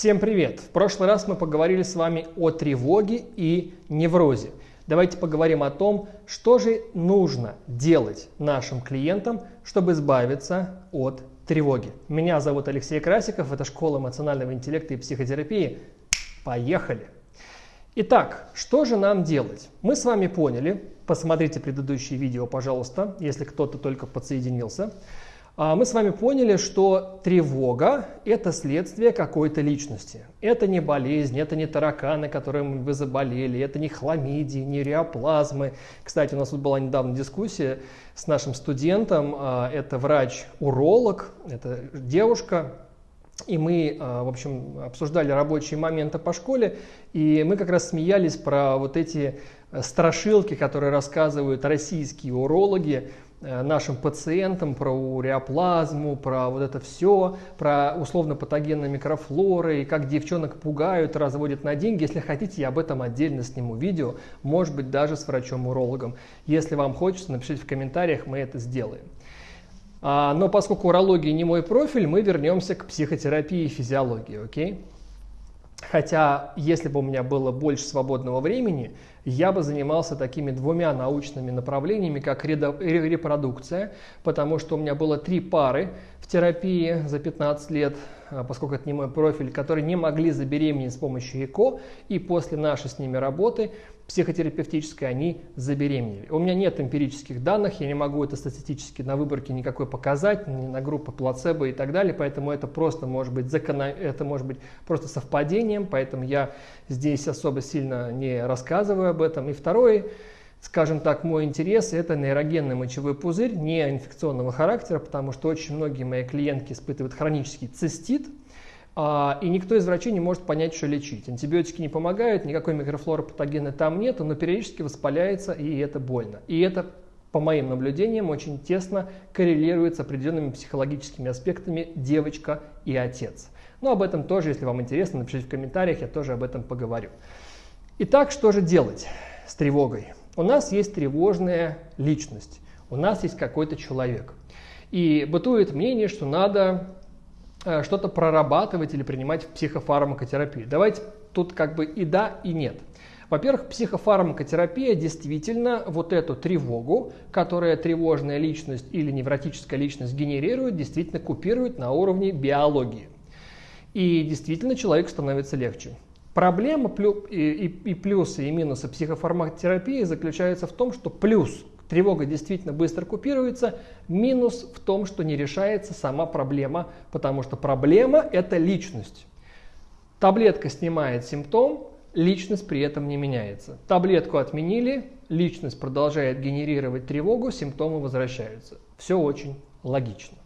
Всем привет! В прошлый раз мы поговорили с вами о тревоге и неврозе. Давайте поговорим о том, что же нужно делать нашим клиентам, чтобы избавиться от тревоги. Меня зовут Алексей Красиков, это школа эмоционального интеллекта и психотерапии. Поехали! Итак, что же нам делать? Мы с вами поняли, посмотрите предыдущее видео, пожалуйста, если кто-то только подсоединился. А, мы с вами поняли, что тревога – это следствие какой-то личности. Это не болезнь, это не тараканы, которым вы заболели, это не хламидии, не реоплазмы. Кстати, у нас тут была недавно дискуссия с нашим студентом. А, это врач-уролог, это девушка, и мы, а, в общем, обсуждали рабочие моменты по школе, и мы как раз смеялись про вот эти э, страшилки, которые рассказывают российские урологи нашим пациентам про уреоплазму, про вот это все, про условно-патогенные микрофлоры, и как девчонок пугают, разводят на деньги. Если хотите, я об этом отдельно сниму видео, может быть, даже с врачом-урологом. Если вам хочется, напишите в комментариях, мы это сделаем. А, но поскольку урология не мой профиль, мы вернемся к психотерапии и физиологии, окей? Хотя, если бы у меня было больше свободного времени, я бы занимался такими двумя научными направлениями, как репродукция, потому что у меня было три пары в терапии за 15 лет, а, поскольку это не мой профиль, которые не могли забеременеть с помощью ЭКО, и после нашей с ними работы психотерапевтической они забеременели. У меня нет эмпирических данных, я не могу это статистически на выборке никакой показать, ни на группы плацебо и так далее, поэтому это просто может быть, закон... это может быть просто совпадением, поэтому я здесь особо сильно не рассказываю об этом. И второй, скажем так, мой интерес – это нейрогенный мочевой пузырь, не инфекционного характера, потому что очень многие мои клиентки испытывают хронический цистит, и никто из врачей не может понять, что лечить. Антибиотики не помогают, никакой микрофлоры патогена там нет, но периодически воспаляется, и это больно. И это, по моим наблюдениям, очень тесно коррелирует с определенными психологическими аспектами девочка и отец. Но об этом тоже, если вам интересно, напишите в комментариях, я тоже об этом поговорю. Итак, что же делать с тревогой? У нас есть тревожная личность, у нас есть какой-то человек. И бытует мнение, что надо что-то прорабатывать или принимать в психофармакотерапии. Давайте тут как бы и да, и нет. Во-первых, психофармакотерапия действительно вот эту тревогу, которая тревожная личность или невротическая личность генерирует, действительно купирует на уровне биологии. И действительно человеку становится легче. Проблема и плюсы и минусы психофармакотерапии заключаются в том, что плюс Тревога действительно быстро купируется. Минус в том, что не решается сама проблема, потому что проблема – это личность. Таблетка снимает симптом, личность при этом не меняется. Таблетку отменили, личность продолжает генерировать тревогу, симптомы возвращаются. Все очень логично.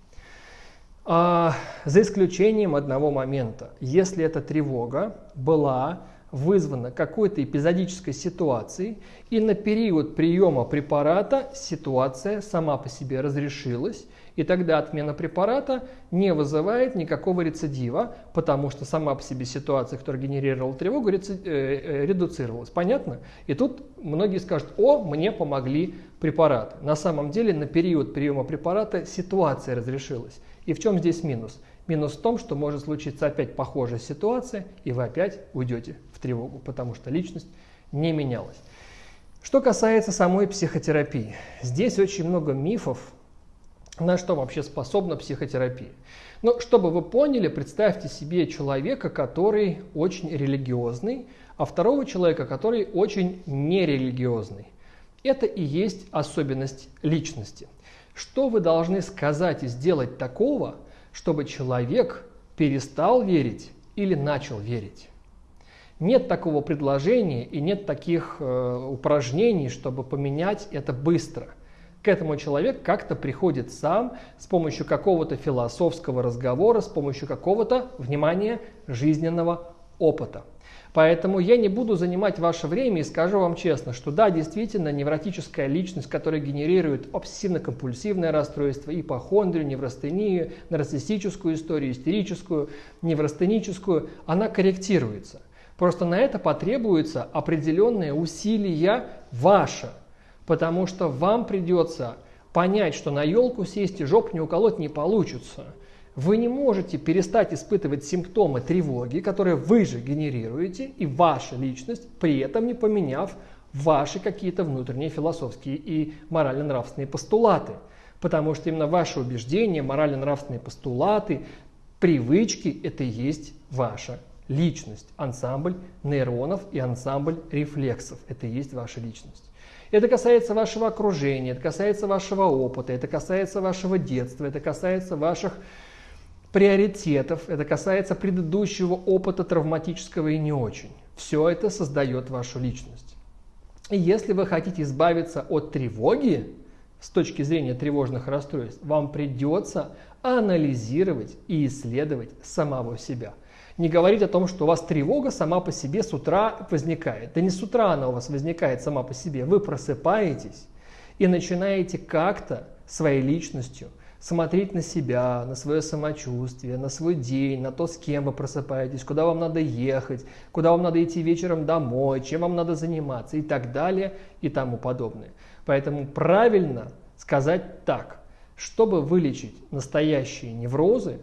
А, за исключением одного момента. Если эта тревога была вызвана какой-то эпизодической ситуацией, и на период приема препарата ситуация сама по себе разрешилась, и тогда отмена препарата не вызывает никакого рецидива, потому что сама по себе ситуация, которая генерировала тревогу, э, э, редуцировалась. Понятно? И тут многие скажут, о, мне помогли препараты. На самом деле на период приема препарата ситуация разрешилась. И в чем здесь минус? Минус в том, что может случиться опять похожая ситуация, и вы опять уйдете в тревогу, потому что личность не менялась. Что касается самой психотерапии, здесь очень много мифов, на что вообще способна психотерапия. Но чтобы вы поняли, представьте себе человека, который очень религиозный, а второго человека, который очень нерелигиозный. Это и есть особенность личности. Что вы должны сказать и сделать такого, чтобы человек перестал верить или начал верить. Нет такого предложения и нет таких э, упражнений, чтобы поменять это быстро. К этому человек как-то приходит сам с помощью какого-то философского разговора, с помощью какого-то, внимания, жизненного опыта. Поэтому я не буду занимать ваше время и скажу вам честно, что да, действительно, невротическая личность, которая генерирует обсессивно-компульсивное расстройство, ипохондрию, неврастению, нарциссическую историю, истерическую, неврастеническую, она корректируется. Просто на это потребуется определенные усилия ваше, потому что вам придется понять, что на елку сесть и жоп не уколоть не получится – вы не можете перестать испытывать симптомы тревоги, которые вы же генерируете, и ваша личность, при этом не поменяв ваши какие-то внутренние философские и морально-нравственные постулаты. Потому что именно ваши убеждения, морально-нравственные постулаты, привычки – это и есть ваша личность. Ансамбль нейронов и ансамбль рефлексов – это и есть ваша личность. Это касается вашего окружения, это касается вашего опыта, это касается вашего детства, это касается ваших приоритетов, это касается предыдущего опыта травматического и не очень. Все это создает вашу личность. И если вы хотите избавиться от тревоги, с точки зрения тревожных расстройств, вам придется анализировать и исследовать самого себя. Не говорить о том, что у вас тревога сама по себе с утра возникает. Да не с утра она у вас возникает сама по себе. Вы просыпаетесь и начинаете как-то своей личностью – смотреть на себя, на свое самочувствие, на свой день, на то, с кем вы просыпаетесь, куда вам надо ехать, куда вам надо идти вечером домой, чем вам надо заниматься и так далее и тому подобное. Поэтому правильно сказать так, чтобы вылечить настоящие неврозы,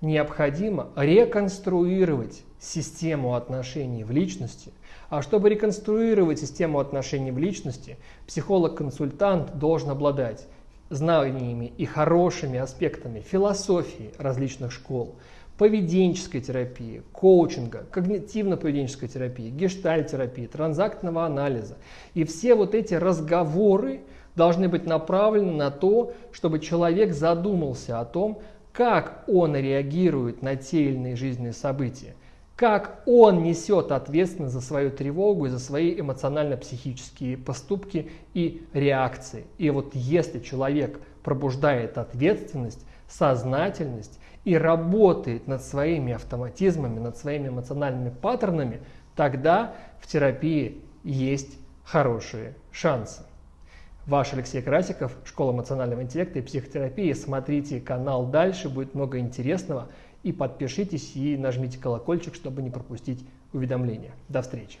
необходимо реконструировать систему отношений в личности. А чтобы реконструировать систему отношений в личности, психолог-консультант должен обладать знаниями и хорошими аспектами философии различных школ, поведенческой терапии, коучинга, когнитивно-поведенческой терапии, гештальтерапии, транзактного анализа. И все вот эти разговоры должны быть направлены на то, чтобы человек задумался о том, как он реагирует на те или иные жизненные события как он несет ответственность за свою тревогу и за свои эмоционально-психические поступки и реакции. И вот если человек пробуждает ответственность, сознательность и работает над своими автоматизмами, над своими эмоциональными паттернами, тогда в терапии есть хорошие шансы. Ваш Алексей Красиков, Школа эмоционального интеллекта и психотерапии. Смотрите канал дальше, будет много интересного. И подпишитесь и нажмите колокольчик, чтобы не пропустить уведомления. До встречи!